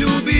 любить.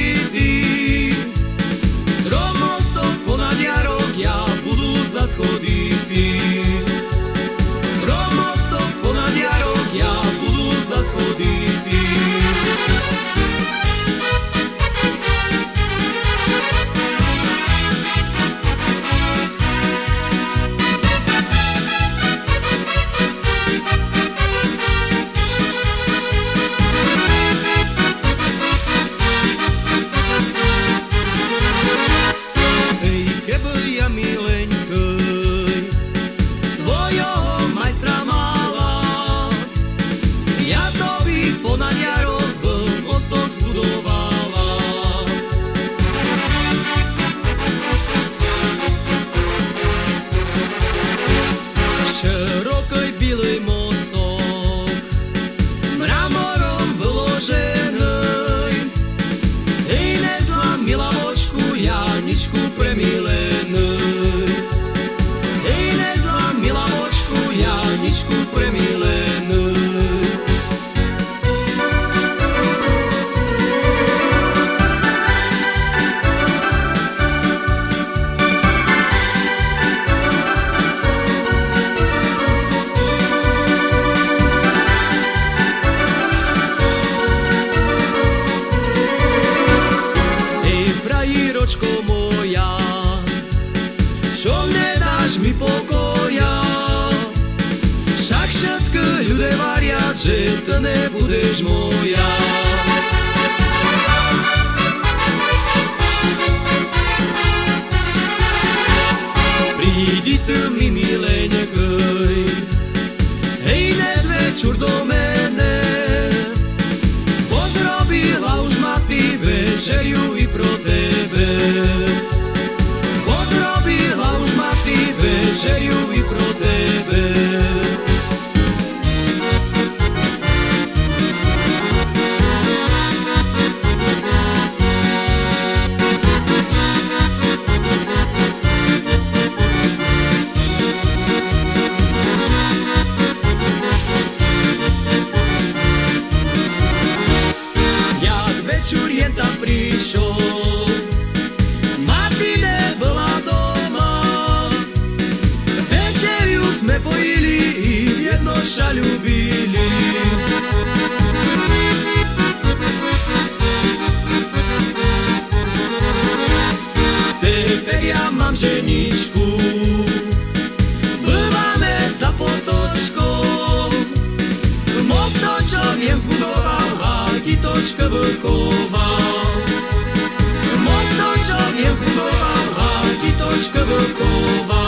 Janičku premilenú. Hej, nezlá milavočku, Janičku premilenú. Nedáš mi pokoja? Však všetko ľudia varia, že to nebudeš moja. Prídi tu mi mileňkoj, hej, dnes večer do mene, Podrobila už ma ty večeriu večer tam prišiel, Mati nebola doma. Večeriu sme pojili i jedno ša ľubili. Teper ja mám ženičku, mieszka Wojkowa. Mocno ciągiem wpływa, a Wojkowa.